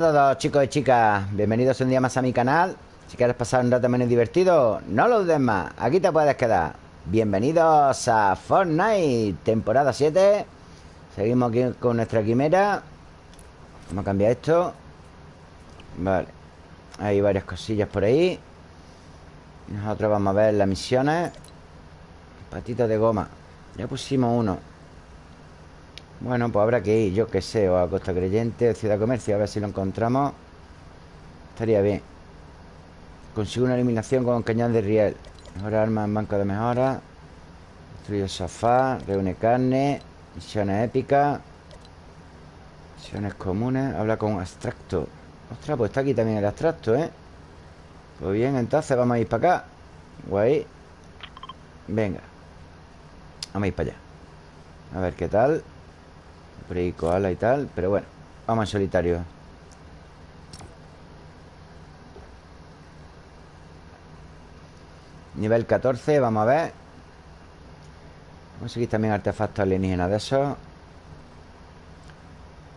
a todos chicos y chicas, bienvenidos un día más a mi canal. Si quieres pasar un rato menos divertido, no lo dudes más, aquí te puedes quedar. Bienvenidos a Fortnite, temporada 7 Seguimos aquí con nuestra quimera. Vamos a cambiar esto. Vale. Hay varias cosillas por ahí. Nosotros vamos a ver las misiones. Patito de goma. Ya pusimos uno bueno, pues habrá que ir, yo que sé O a Costa Creyente, o Ciudad Comercio A ver si lo encontramos. Estaría bien. Consigo una eliminación con cañón de riel. Mejora armas en banco de mejora. Destruye sofá Reúne carne Misiones épicas Misiones comunes. Habla con abstracto. Ostras, pues está aquí también el abstracto, ¿eh? Pues bien, entonces vamos a ir para acá. Guay. Venga. Vamos a ir para allá. A ver qué tal ahí koala y tal Pero bueno, vamos en solitario Nivel 14, vamos a ver. Vamos a conseguir también artefactos alienígenas de esos.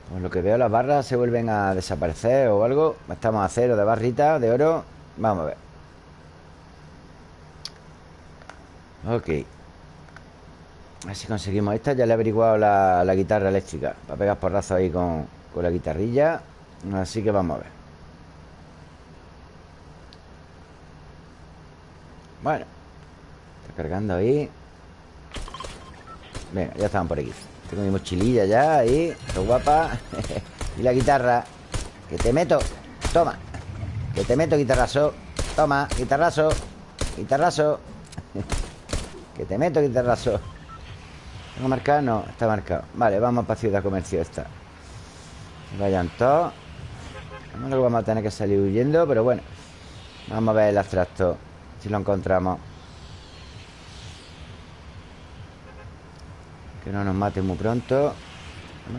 Por lo que veo las barras se vuelven a desaparecer o algo. Estamos a cero de barrita, de oro. Vamos a ver. Ok a ver si conseguimos esta Ya le he averiguado la, guitarra eléctrica. Para pegar porrazos ahí con, con la guitarrilla. Así que vamos a ver. Bueno Está cargando ahí. Venga, ya estaban por aquí. Tengo mi mochililla ya ahí Qué guapa. Y la guitarra. Que te meto. Toma. Que te meto guitarrazo. Toma, guitarrazo. Guitarrazo. Que te meto guitarrazo ¿Tengo marcado? No, está marcado. Vale, vamos para Ciudad Comercio esta Vayan todos vamos a tener que salir huyendo Pero bueno. Vamos a ver el abstracto Si lo encontramos. Que no nos mate muy pronto.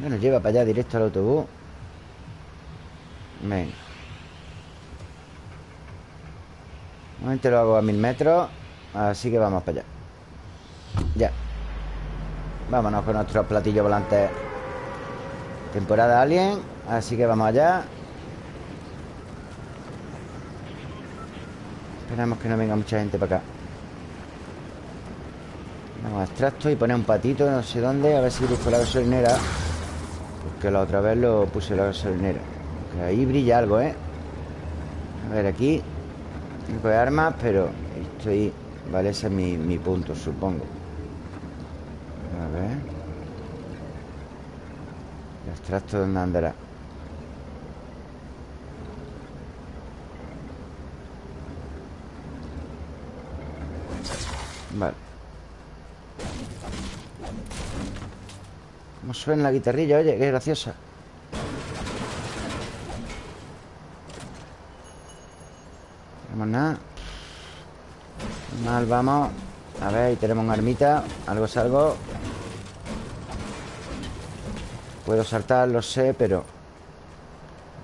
Que nos lleva para allá directo al autobús. Venga. Normalmente lo hago a mil metros. Así que vamos para allá. Ya Vámonos con nuestros platillos volantes Temporada Alien Así que vamos allá. Esperamos que no venga mucha gente para acá. Vamos a extracto y poner un patito no sé dónde A ver si busco la gasolinera. Porque la otra vez lo puse la gasolinera. Ahí brilla algo, ¿eh? A ver, aquí. Tengo armas, pero Estoy... Vale, ese es mi, mi punto, supongo a ver El extracto dónde andará Vale. ¿Cómo suena la guitarrilla? Oye, qué graciosa. Tenemos nada. Mal, vamos. A ver, ahí tenemos una armita. Algo es algo Puedo saltar, lo sé, pero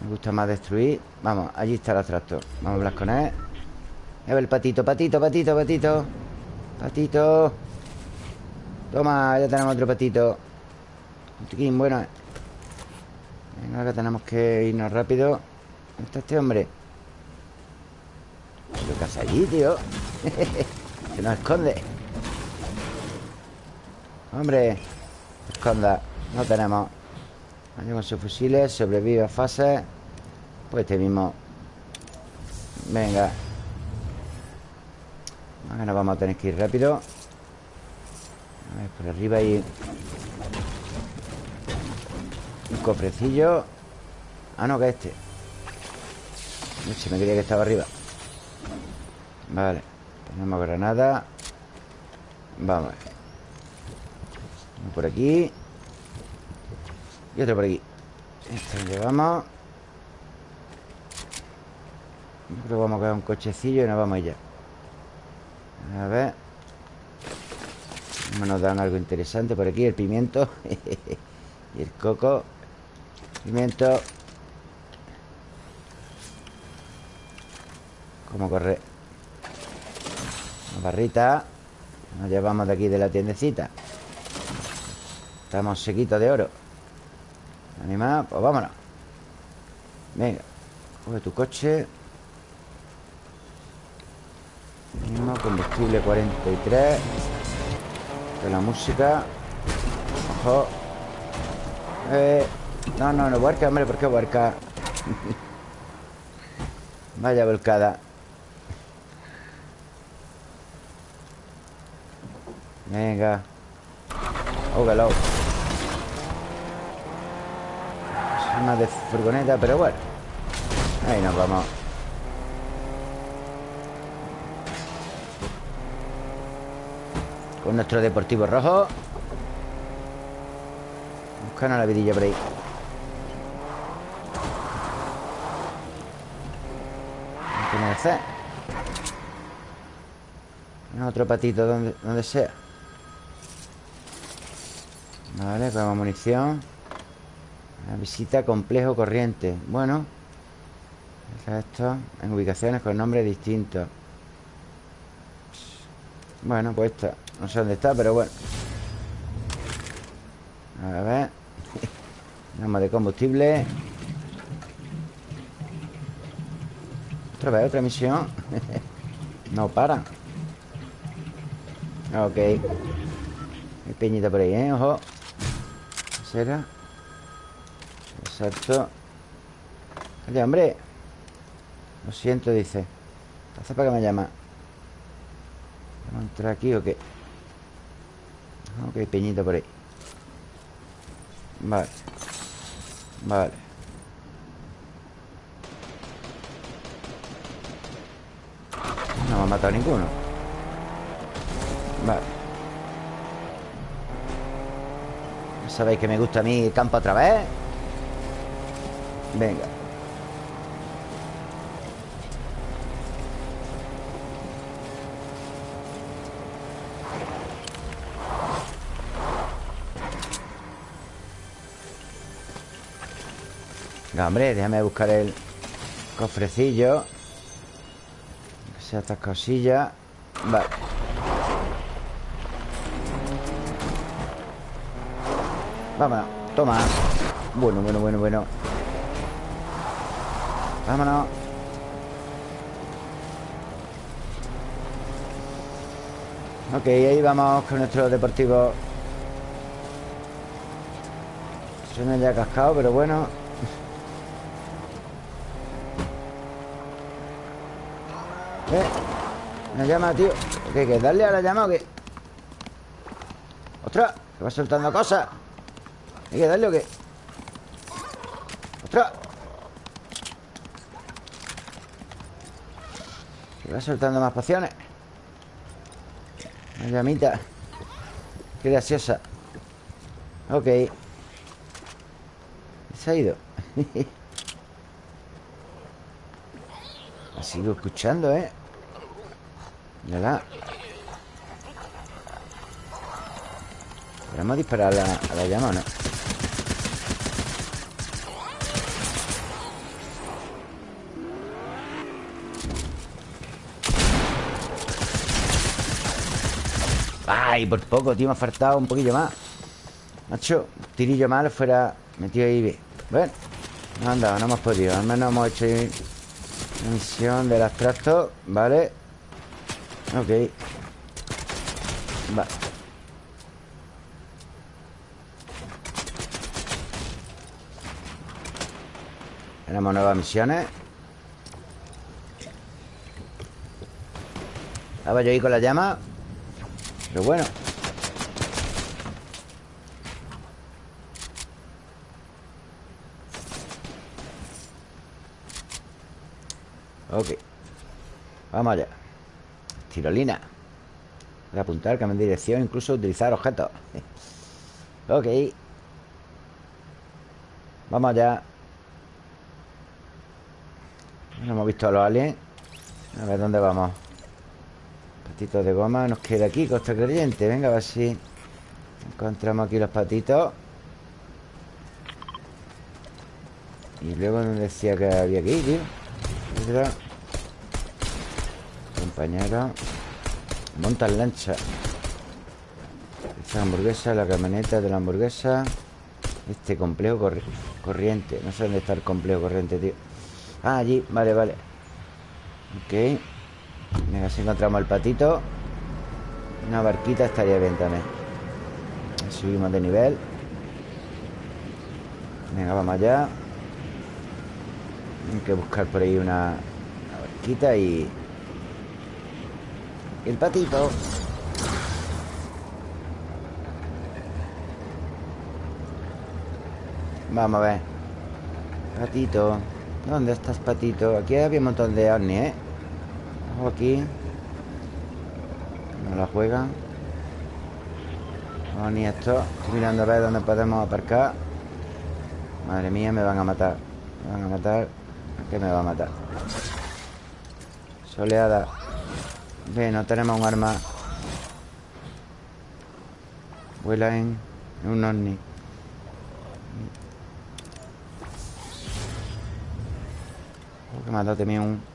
Me gusta más destruir. Vamos, allí está el atractor. Vamos a hablar con él. A ver el patito, patito, patito, patito. Patito. Toma, ya tenemos otro patito. Un bueno. Venga, ahora tenemos que irnos rápido. ¿Dónde está este hombre? ¿Qué hace allí, tío? Se nos esconde. Hombre Esconda. No tenemos con sus fusiles, sobrevive a fase. Pues este mismo. Venga. Ahora vamos a tener que ir rápido. A ver, por arriba hay Un cofrecillo. Ah, no, que este. Se me quería que estaba arriba. Vale Tenemos granada. Vamos Por aquí y otro por aquí. Esto lo llevamos creo que vamos a coger un cochecillo y nos vamos allá. A ver. Nos dan algo interesante por aquí El pimiento. Y el coco. Pimiento. ¿Cómo corre? Una barrita. Nos llevamos de aquí de la tiendecita. Estamos sequitos de oro Animal, pues vámonos. Venga Coge tu coche. Mismo, combustible 43 De la música. Ojo. Eh, No, no, no, huerca, hombre, ¿por qué? Vaya volcada. Venga. Ógalo. Es una de furgoneta, pero bueno. Ahí nos vamos. Con nuestro deportivo rojo. Buscando la vidilla por ahí. Que hacer Otro patito donde, donde sea. Vale, como munición visita complejo corriente. Bueno Esto en ubicaciones con nombres distintos. Bueno, pues esta No sé dónde está, pero bueno. A ver Vamos de combustible. Otra vez, otra misión. No para. Ok. Hay peñita por ahí, ¿eh? Ojo. Será? Exacto Oye, hombre. Lo siento, dice. ¿Hace para que me llama? ¿Vamos a entrar aquí o qué? Ok, peñito por ahí. Vale. Vale. No me ha matado ninguno. Vale. Sabéis que me gusta a mí campo otra vez Venga. Venga, hombre, déjame buscar el cofrecillo. Que sea estas cosillas. Vale. Vámonos, toma. Bueno, bueno, bueno, bueno Vámonos Ok, ahí vamos con nuestro deportivo Suena ya cascado, pero bueno ¿Eh? ¿Me llama, tío? ¿Qué, qué? ¿Darle a la llama o qué? ¡Ostras! Que va soltando cosas ¿Hay que darle o qué? ¡Ostras! Va soltando más pociones. Una llamita. Qué graciosa. Ok. Se ha ido. La sigo escuchando, ¿eh? la. Vamos a disparar a la, a la llama, ¿no? Ay, por poco, tío, me ha faltado un poquillo más. Macho, tirillo mal fuera metido ahí Bueno, no han dado, no hemos podido Al menos hemos hecho una misión del abstracto Vale Ok. Vale Tenemos nuevas misiones. Estaba yo ahí con la llama pero bueno. Ok. Vamos allá. Tirolina. Para apuntar, cambiar dirección Incluso utilizar objetos. Ok. Vamos allá. No hemos visto a los aliens. A ver dónde vamos De goma nos queda aquí, Costa Creyente. Venga, a ver si encontramos aquí los patitos. Y luego nos decía que había que ir, tío Compañero. Montan lancha. Esta hamburguesa, la camioneta de la hamburguesa. Este complejo Corriente. No sé dónde está el complejo corriente, tío. Ah, allí, vale, vale. Ok Venga, si encontramos el patito Una barquita estaría bien también. Subimos de nivel. Venga, vamos allá. Hay que buscar por ahí una, barquita y... y el patito. Vamos a ver. Patito. ¿Dónde estás, patito? Aquí había un montón de ovnis, ¿eh? Aquí. No la juegan Ovni esto. Estoy mirando a ver dónde podemos aparcar. Madre mía, me van a matar. Me van a matar. ¿Qué me va a matar? Soleada. Ve, no tenemos un arma. Vuela en, un ovni. Oh, que me ha también un...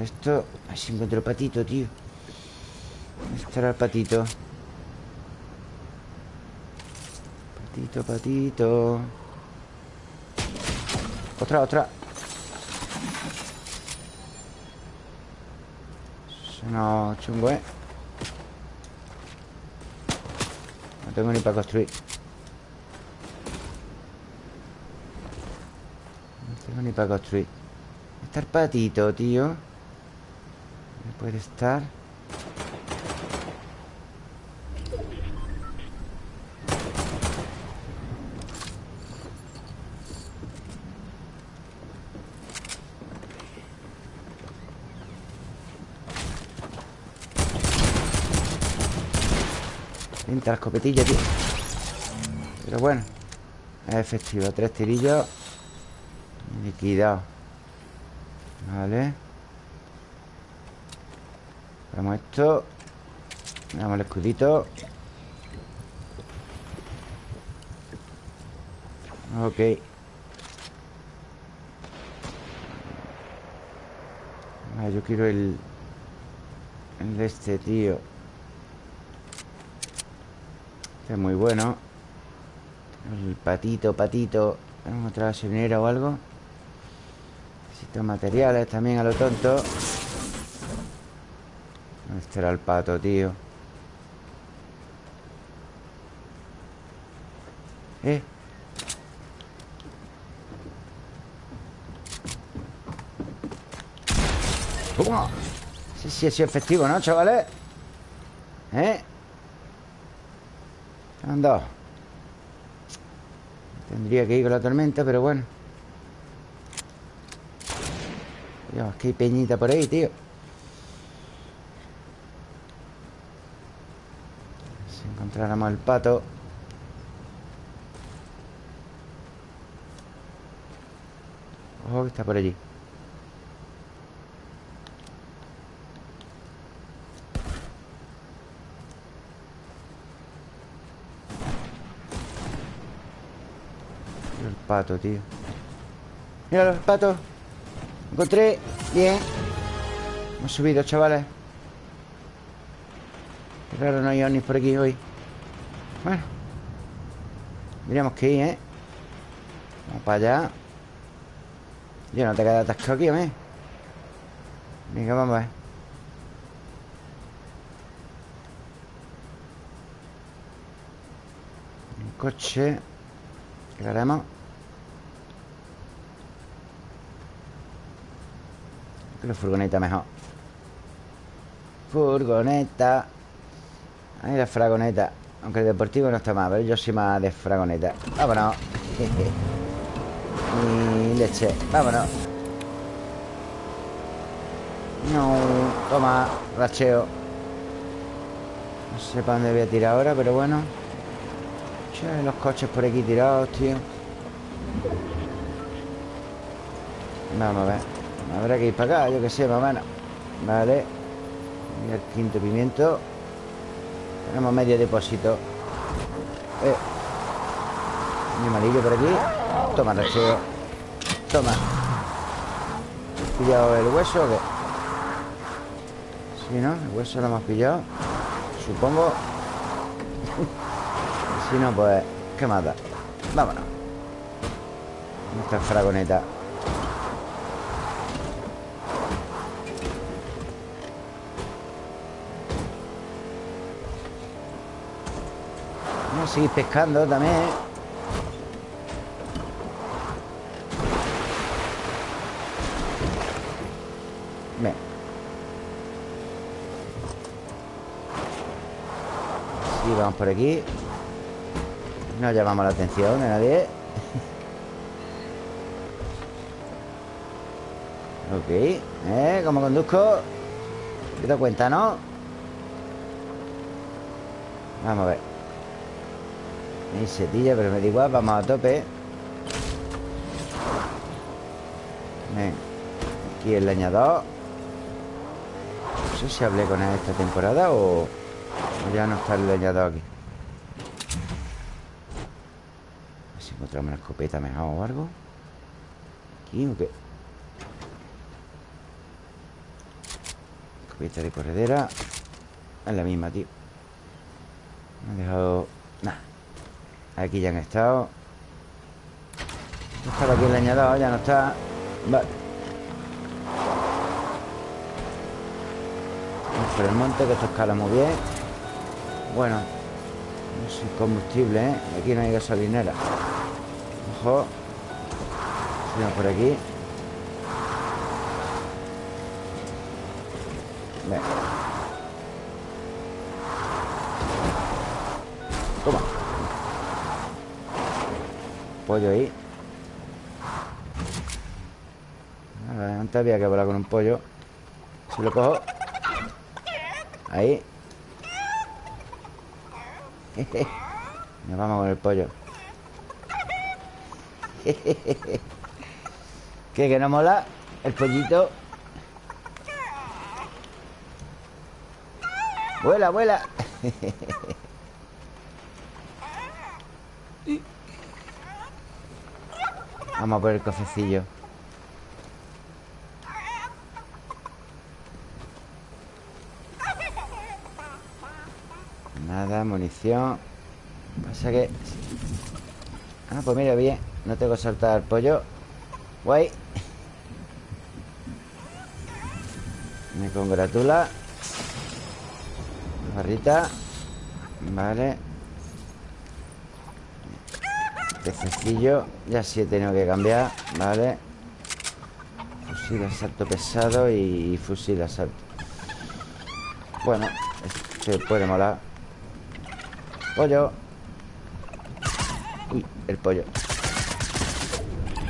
Esto... Ay, si encuentro el patito, tío. ¿Dónde estará el patito? Patito, patito. Otra, otra. Suena chungo, ¿eh? No tengo ni para construir. No tengo ni para construir. Está el patito, tío. ¿Dónde puede estar? Pinta la escopetilla, tío. Pero bueno Es efectivo. Tres tirillos. Liquidado. Vale Vamos esto. Damos el escudito. Ok. Ah, Yo quiero el El de este tío. Este es muy bueno. El patito, patito. ¿Tenemos otra gasolinera o algo? Necesito materiales también a lo tonto Este era el pato, tío Eh ¡Toma! Sí, sí, ha sido efectivo, ¿no, chavales? ¿Eh? Han dado Tendría que ir con la tormenta, pero bueno Dios, que hay peñita por ahí, tío Si encontráramos el pato. Ojo que está por allí. El pato, tío. Míralo, el pato. Encontré. Bien. Hemos subido, chavales. Qué raro no hay ovnis por aquí hoy Bueno. Tendríamos que ir, ¿eh? Vamos para allá. Yo no te quedas atascado aquí, ¿eh? Venga, vamos a ver. Un coche. ¿Qué haremos? La furgoneta mejor. Furgoneta. Ahí la fragoneta Aunque el deportivo no está mal Pero yo soy más de fragoneta. Vámonos. Y leche. Vámonos. No Toma Racheo. No sé para dónde voy a tirar ahora Pero bueno. Los coches por aquí tirados, tío. Vamos a ver. Habrá que ir para acá, yo que sé, más o menos. Vale. Y el quinto pimiento Tenemos medio depósito eh. Un amarillo por aquí Toma, recheo Toma ¿Has pillado el hueso o qué? Sí, ¿no? El hueso lo hemos pillado Supongo Si no, pues ¿Qué da? Vámonos Nuestra fragoneta seguir pescando también Bien Sí, vamos por aquí No llamamos la atención de nadie Ok ¿Eh? ¿Cómo conduzco? ¿Te das cuenta, no? Vamos a ver Hay setilla, pero me da igual Vamos a tope. Ven Aquí el leñador. No sé si hablé con él esta temporada o... o ya no está el leñador aquí. A ver si encontramos una escopeta mejor o algo. Aquí o qué Escopeta de corredera. Es la misma, tío. Me han dejado... Nada Aquí ya han estado. Estaba aquí el leñador, ya no está. Vale. Vamos por el monte, que esto escala muy bien. Bueno No sé, combustible, ¿eh? Aquí no hay gasolinera. Ojo. Sigamos por aquí Pollo ahí. Antes había que volar con un pollo. Si lo cojo. Ahí. Nos vamos con el pollo. ¿Qué? ¿Que no mola? El pollito. Vuela, vuela Vamos a por el cofecillo Nada, munición. Pasa que... Ah, pues mira, bien. No tengo que saltar el pollo. Guay. Me congratula. Barrita. Vale Pececillo Ya sí he tenido que cambiar Vale Fusil de asalto pesado y fusil de asalto. Bueno Se puede molar. Pollo. Uy, el pollo.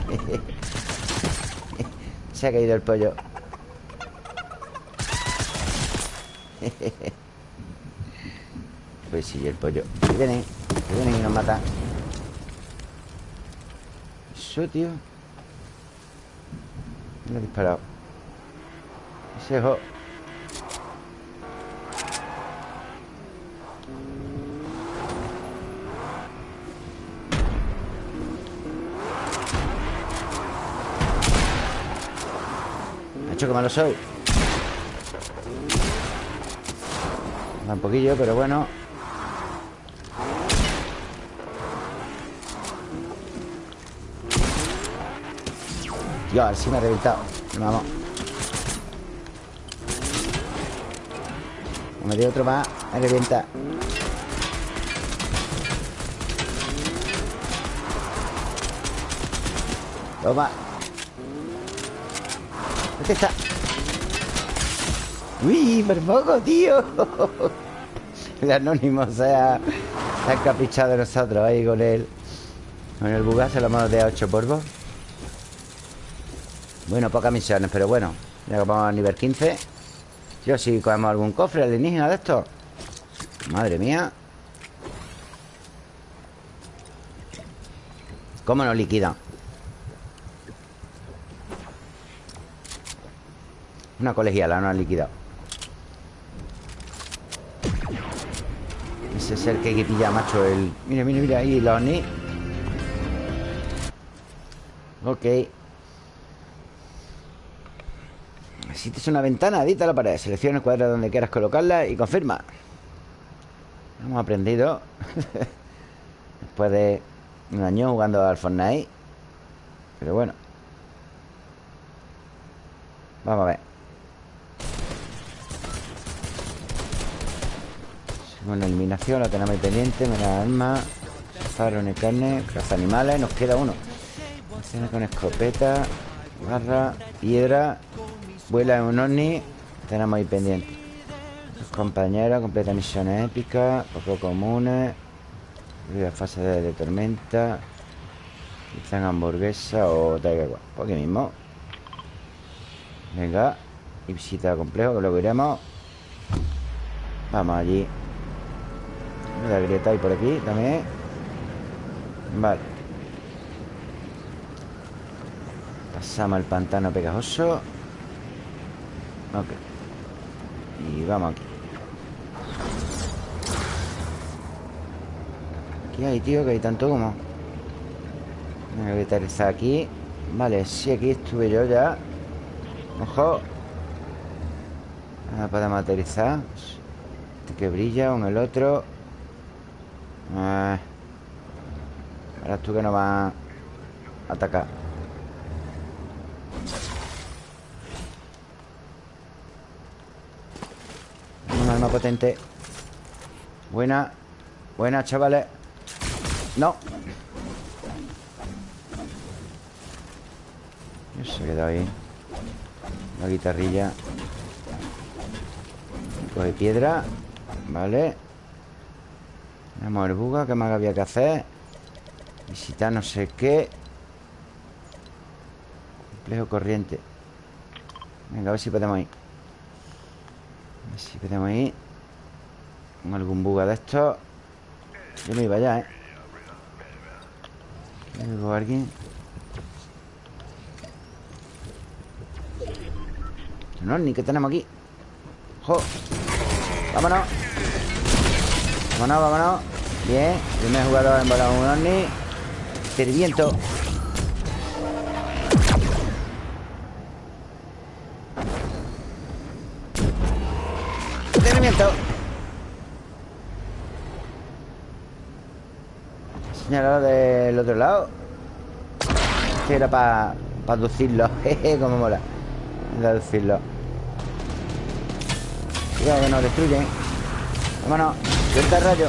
Se ha caído el pollo. Pues sí, el pollo. Que vienen y nos matan Eso, tío Me ha disparado. Ese ojo Macho, que malo soy. Da un poquillo, pero bueno Tío, a ver si me ha reventado Vamos me dio otro más Me revienta Toma ¿Dónde está? ¡Uy, por poco, tío! El anónimo se ha, se ha encaprichado de nosotros ahí con él. Con el bugazo lo hemos de 8 polvos. Bueno, pocas misiones, pero bueno. Ya que vamos a nivel 15. Yo si cogemos algún cofre alienígena de estos. Madre mía. ¿Cómo nos liquidan? Una colegiala no ha liquidado Ese es el que hay macho el... Mira, mira, mira ahí los ni Ok Existe una ventana, edita la pared. Selecciona el cuadro donde quieras colocarla Y confirma. Hemos aprendido Después de un año jugando al Fortnite. Pero bueno. Vamos a ver. Bueno, eliminación, la tenemos pendiente. Menos armas Faro de carne, caza animales Nos queda uno. Con escopeta Barra, piedra Vuela en un ovni Tenemos ahí pendiente. Los compañeros, completa misiones épicas Poco comunes Vive fase de, tormenta Quizá hamburguesa o tal igual Aquí mismo. Venga Y visita complejo que luego iremos Vamos allí. La grieta hay por aquí también. Vale. Pasamos el pantano pegajoso Ok. Y vamos aquí. ¿Qué hay, tío? Que hay tanto como Voy a aterrizar aquí. Vale, sí, aquí estuve yo ya. Ojo. Ahora podemos aterrizar Este que brilla, con el otro. Ah. Ahora tú que no vas a atacar Un potente. Buena. Buena, chavales. No. Se ha quedado ahí. La guitarrilla. Coge piedra. Vale. Vamos el buga ¿Qué más había que hacer? Visitar no sé qué. Complejo corriente. Venga, a ver si podemos ir ver si podemos ir Con algún buga de estos Yo me iba ya, ¿eh? ¿Algo alguien? No, ni que tenemos aquí ¡Jo! ¡Vámonos! ¡Vámonos, vámonos! Bien, primer jugador en volar un ovni Este viento Señalado del otro lado. Este era para Para aducirlo. Como mola. Aducirlo. Cuidado que nos destruyen. Vámonos. Suelta el rayo.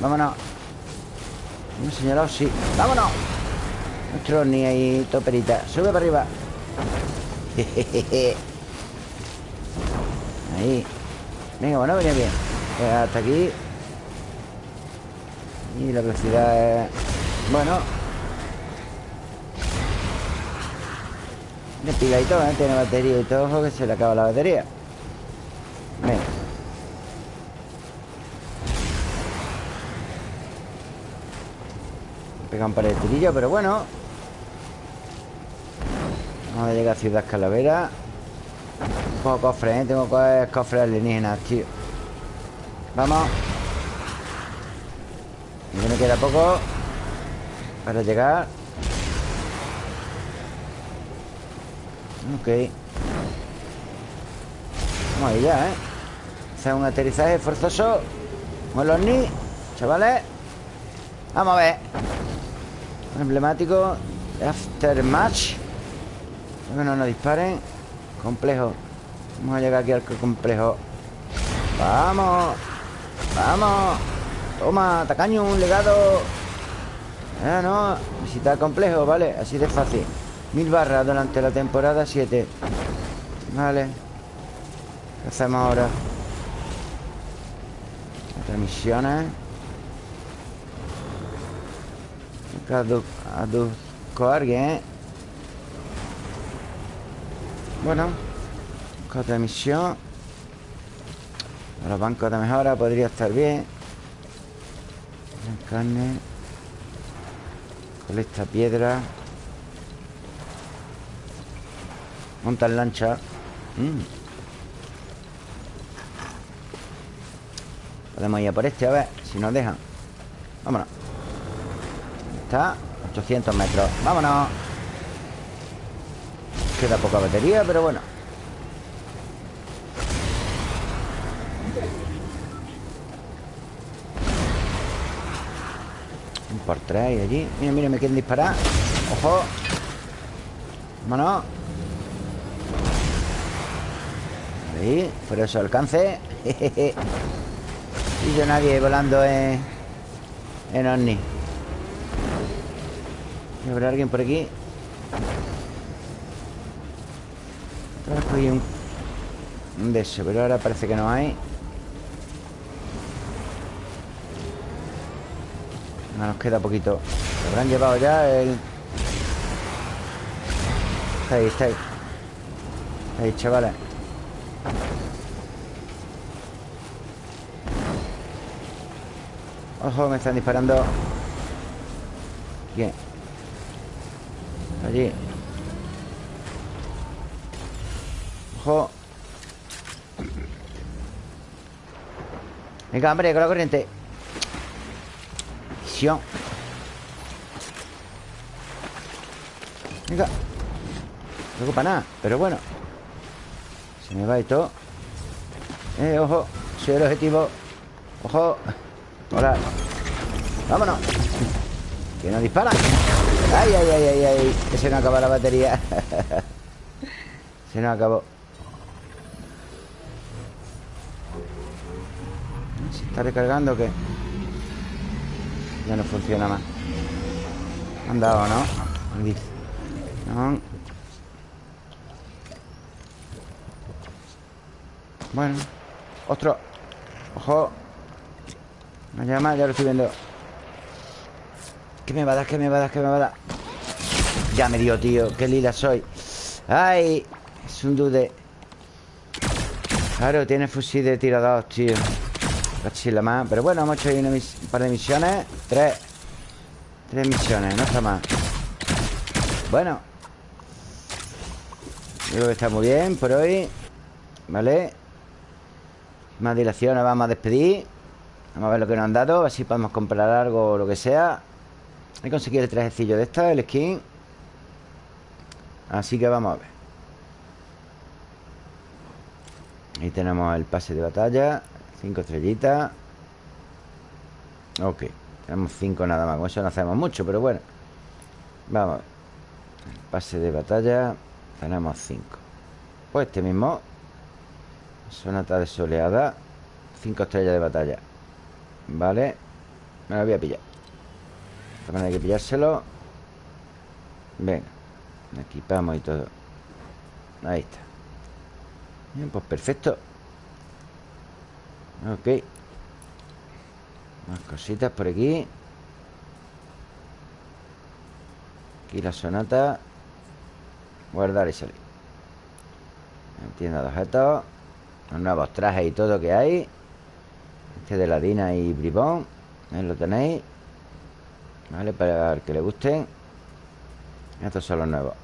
Vámonos. Hemos señalado, sí. ¡Vámonos! Nuestro ni ahí toperita Sube para arriba Ahí. Venga, bueno, venía bien. Pues Hasta aquí. Y la velocidad. Bueno. De pila y todo, ¿eh? Tiene batería y todo Ojo que se le acaba la batería. Venga. Pega un par de tirillos, pero bueno. Vamos a llegar a Ciudad Calavera Tengo cofres, ¿eh? Tengo cofres alienígenas, tío. Vamos. Me queda poco Para llegar. Ok. Vamos ahí ya, ¿eh? Hacer un aterrizaje forzoso Con los ni Chavales. Vamos a ver. Emblemático Aftermatch. Que no nos disparen Complejo. Vamos a llegar aquí al complejo. Vamos Vamos. Toma, tacaño, un legado. Ah, no Visitar complejo, vale, así de fácil. Mil barras durante la temporada 7 Vale. ¿Qué hacemos ahora? Otras misiones Aduzco a alguien, ¿eh? Bueno Otra misión Los bancos de mejora podría estar bien. Carne. Colecta piedra. Monta lancha. Mm. Podemos ir a por este, a ver Si nos dejan. Vámonos. Está. 800 metros. Vámonos Queda poca batería, pero bueno. Por tres allí. Mira, mira, me quieren disparar. Ojo. Vámonos. Ahí, por eso alcance. Y yo nadie volando en En Omni. ¿Habrá alguien por aquí? Hay un, un de eso, pero ahora parece que no hay. Nos queda poquito. Se habrán llevado ya el... Está ahí, está ahí. Está ahí, chavales. Ojo, me están disparando. Bien Allí Ojo Venga, hombre, con la corriente. Visión. Venga. No preocupa nada, pero bueno. Se me va y todo Eh, ojo Soy el objetivo. Ojo. Hola. Vámonos. Que nos disparan. Ay, ay, ay, ay, ay. Que se nos acaba la batería. Se nos acabó está recargando o qué? Ya no funciona más Han dado, ¿no? No Bueno Otro Ojo No llama, ya lo estoy viendo ¿Qué me va a dar? ¿Qué me va a dar? ¿Qué me va a dar? Ya me dio, tío Qué lila soy ¡Ay! Es un dude Claro, tiene fusil de tirador, tío Cachila más. Pero bueno, hemos hecho ahí un par de misiones. Tres. Tres misiones, no está mal. Bueno. Creo que está muy bien por hoy. Vale Más dilación, nos vamos a despedir. Vamos a ver lo que nos han dado Así podemos comprar algo o lo que sea. He conseguido el trajecillo de esta, el skin. Así que vamos a ver. Ahí tenemos el pase de batalla Cinco estrellitas. Ok Tenemos cinco nada más Con eso no hacemos mucho, pero bueno. Vamos. Pase de batalla. Tenemos cinco. Pues este mismo. Sonata desoleada Cinco estrellas de batalla. Vale. Me lo voy a pillar. También hay que pillárselo. Venga. Equipamos y todo. Ahí está. Bien, pues perfecto Ok. Más cositas por aquí. Aquí la sonata. Guardar y salir. Tienda de objetos Los nuevos trajes y todo que hay. Este de Ladina y Bribón. Ahí lo tenéis. Vale, para el que le gusten. Estos son los nuevos.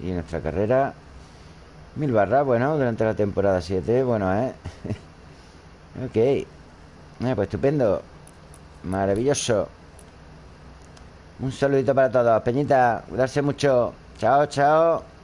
Y nuestra carrera Mil barras, bueno, durante la temporada 7 Bueno, ¿eh? ok. Eh, Pues estupendo. Maravilloso. Un saludito para todos. Peñita, cuidarse mucho. Chao, chao